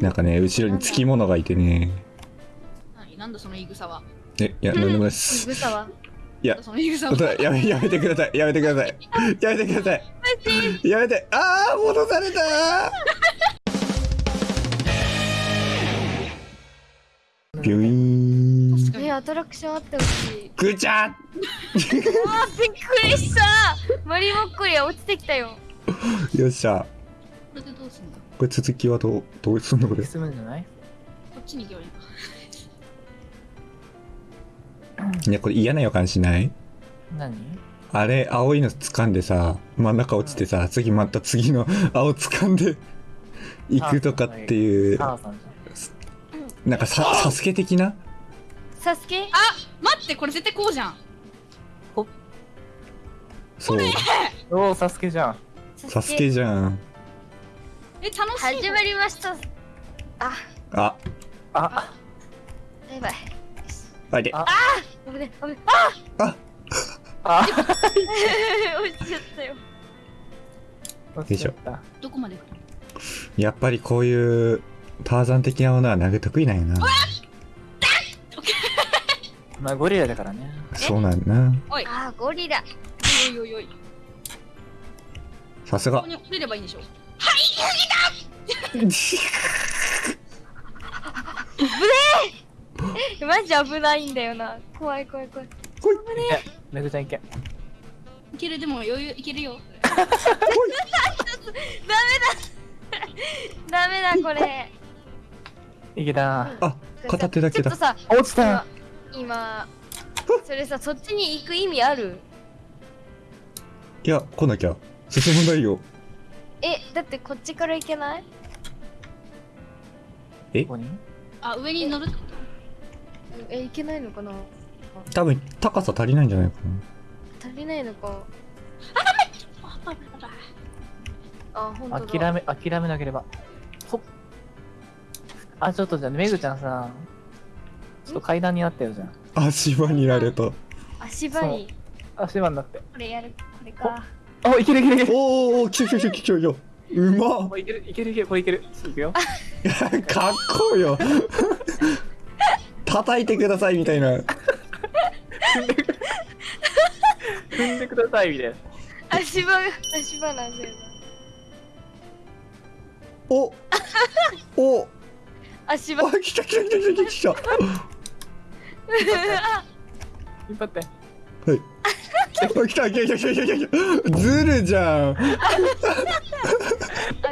なんかね、後ろにつきものがいてね。何？なんだその言い草は？え、いや、なんでもないです。ぐさは？いやその言い草本当は。だやめ、やめてください。やめてください。やめてください。やめて。あー、戻されたー。ビュイーン。確かにえ、アトラクションあってほしい。ぐちゃあー、びっくりしたマリモッコリは落ちてきたよ。よっしゃ。これでどうすんだこれ続きはどう、どうすんのこれ？進むんじゃない？こっちに行けばいいの？か。いや、これ嫌な予感しない？何？あれ、青いの掴んでさ、真ん中落ちてさ、次また次の青掴んで行くとかっていう、なんかさ、サスケ的な？サスケ？あ待ってこれ絶対こうじゃん。そう。おお、サスケじゃん。サスケじゃん。え、楽しい。始まりました。あ、あ、あ、バイバイ。あれ。あ危ね、危ね。あ、あ、落ちちゃったよ。落ちちゃった。どこまでやっぱりこういうターザン的なものは投げ得意なんやな。まあ、ゴリラだからね。そうなんやな。おい。あー、ゴリラ。おいおいおい。さすがここ。に降りればいいんでしょ？マジ危ないんだよな。怖い怖い怖い。え、めぐちゃんいけ。いけるでも余裕いけるよ。ダメだこれ。いけた。あ、片手だけだちょっと。さ、落ちた。今、それさ、そっちに行く意味ある？いや、来なきゃ。進むないよ。え、だってこっちから行けない？ここに？あ、上に乗るってこえ、行けないのかな？多分、高さ足りないんじゃないか足りないのか？とあ、ほん。諦め、諦めなければ。ほっ。あ、ちょっとじゃあ、めぐちゃんさ、ちょっと階段になってるじゃん。な。足場になれた。足場に。足場になって。これやる。これか。お、いけるいけるいける。おーおー、来た来た来た来たよ。うまっおいけるいけるいける。これいける。いくよ。かっこいいよ。叩いてくださいみたいな。踏んでください、みたいな。足場が、足場なんだよな。おお足場。あ、来た来た来た来た来た。引っ張って。はい。来た来た来た来た来た来た。ずるじゃん。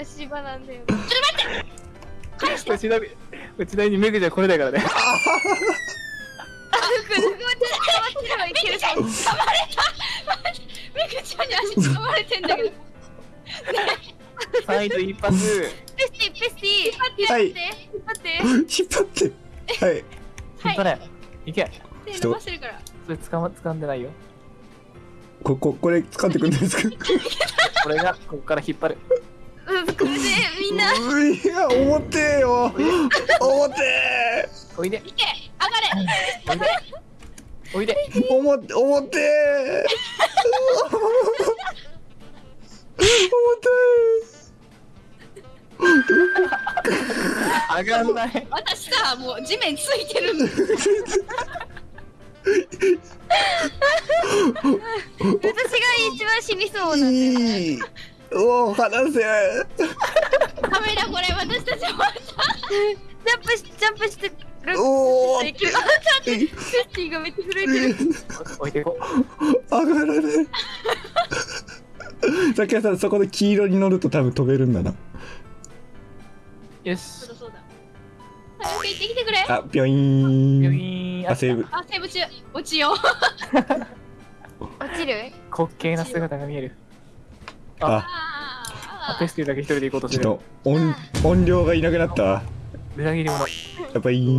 足場なんだよな。うちなみ、うちなみにめぐちゃれだからね。あ、これ、これ、これ、いけるかも。めぐちゃんに足掴まれてんだけど。サイド一発。ペスティ、ペスティ。はい引っ張って、引っ張って。引っ張って。はい。引っ張れ。いけ。手伸ばしてるから。それ掴ま、掴んでないよ。こ ここれ掴んでくんですか？これが、ここから引っ張る。うん、これで、みんな。ういや重てえよ。重てえ。おいで。いけ上がれおいで。重て重てえ。上がんない。私さ、もう地面ついてるんだ。私が一番死にそうなんだよ。いい。おお離せ。カメラこれ私たちはジャンプし、ジャンプしてる。おお。できるあ、ちょっと、ペスティがめっちゃ震えてる。置いて上がらない。さっきさんそこで黄色に乗ると多分飛べるんだな。う。よしそう。だ。早く行ってきてくれ。あ、ピョイーン。ビョイーン。あ、セーブ。あ、セーブ中。落ちよう。落ちる？滑稽な姿が見える。あ、あ、ああペスティだけ一人で行こうとしてる。ちょっと音音量がいなくなったわ。裏切り者。やっぱいい。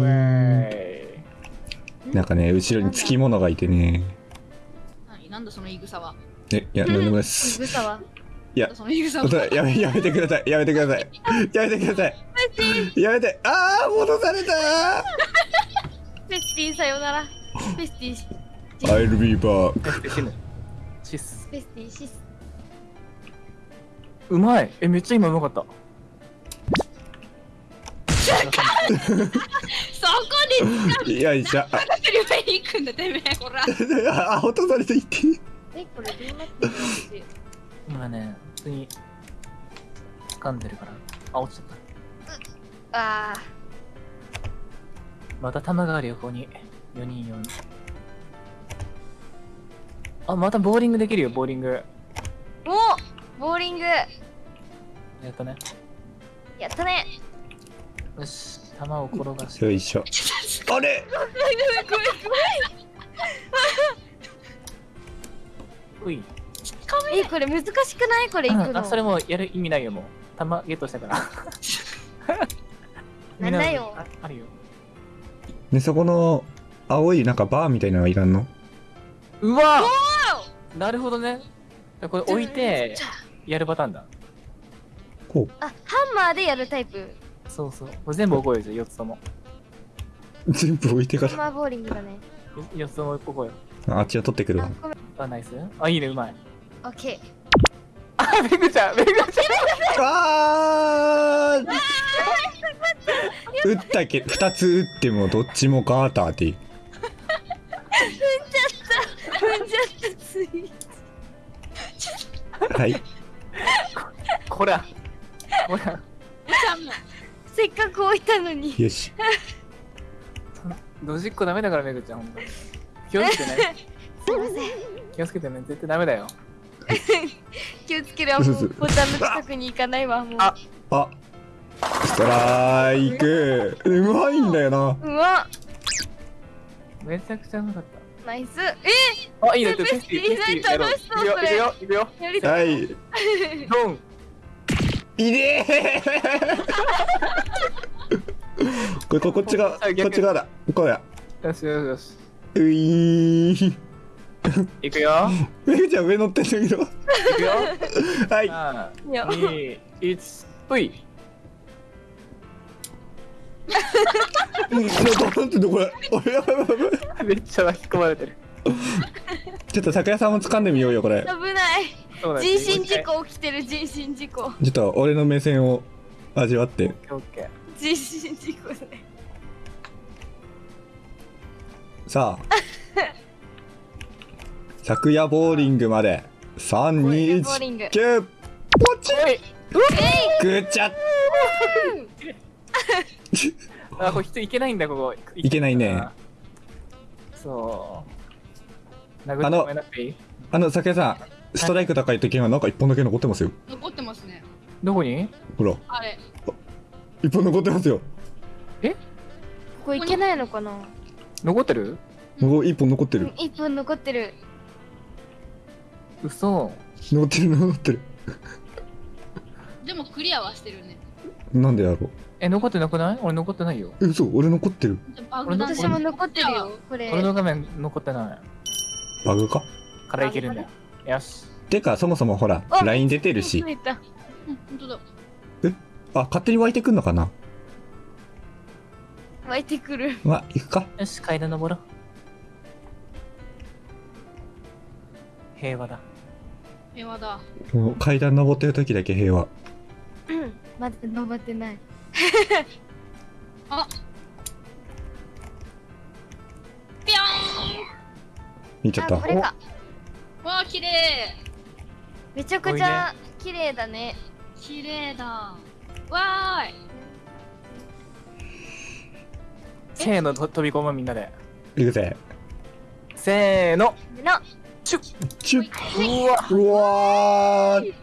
なんかね、後ろにつきものがいてね。何？なんだその言い草は？え、いや、なんでもないです。ぐさは？いやその言い草本当は。だやめ、やめてください。やめてください。やめてください。やめて。あー、戻されたペスティさよなら。ペスティ、ー。I'll be back. シス。ペスティシス。うまい。え、めっちゃ今うまかった。そこでいしょ。ってる上に行くんだてめえほら あ、あ落とされていって。えこれどうなってる今ね、普通に掴んでるから。あ、落ちちゃった。あまた玉があるよ、ここに。4人4人。あ、またボーリングできるよ、ボーリング。ーおボーリングやったね。やったねよし、玉を転がして。よいしょ。あれうい。えこれ難しくない？これ行くのあ、それもうやる意味ないよ、もう。玉ゲットしたから。なんだよ ああるよ。ね、そこの青いなんかバーみたいなのはいらんの？うわなるほどね。これ置いて、やるパターンだ。こあハンマーでやるタイプそうそう。これ全部覚えるじゃん、4つとも。う。全部置いてかハンマーボーリングだね4つとも覚える。ら。あっちは取ってくるわ。あナイスあ、いいね、うまい。オッケあ、めぐちゃん、めぐちゃん。あー打ったけ二つ打ってもどっちもガーターでー踏んじゃったついはいこら。こら。せっかく置いたのによしドジっ子ダメだから、めぐちゃん、ほんとに。気をつけてね。すいません気をつけてね。絶対ダメだよ。気をつけるわもうボタンの近くに行かないわもうああストライクうまいんだよなうわめちゃくちゃうまかっナイスえた。あ、いいね、全部テスティ、テスティやろう。楽しそういくよ、それいくよ、いくよ。はいドン。いねえこれここっちがこっち側だこうやよしよしよし。ういーいくよ。めぐちゃん上乗ってんだけどいくよ。はい3、いや2、1、ぷい。うんなんてんのこれめっちゃ巻き込まれてる。ちょっと酒屋さんも掴んでみようよこれ。危ない。人身事。故起きてる人身事故。ちょっと俺の目線を味わって。人身事故ね。さあ。昨夜ボーリングまで。ボーリング。321ポチおい。ぐっちゃ あ、これ人いけないんだ、ここ。いけないね。そう。殴ってごめんなさい。あの酒屋さんストライク高い時はなんか一本だけ残ってますよ。残ってますね。どこに？ほら。あれ。一本残ってますよ。ここ行けないのかな？残ってる？もう一本残ってる。うん一分残ってる。嘘。残ってる残ってる。でもクリアはしてるね。なんでやろう。え、残ってなくない？俺残ってないよ。え嘘俺残ってる。バグだ。私も残ってるよこれ。俺の画面残ってない。バグか？からいけるんだよ。よし。てかそもそもほらあ LINE 出てるし。増えた。うん本当だ。あ勝手に湧いてくんのかな？湧いてくる。まあ行くか？よし、階段登ろう。平和だ。平和だ。もう階段登ってる時だけ平和。うんまだ登ってない。ピョ見ちゃった。あこれか。わあ綺麗。めちゃくちゃ綺麗だね。綺麗だ。わーい。せーの、と飛び込むみんなで。行くぜ。せーの。の。チュッ。チュッ。うわ。うわー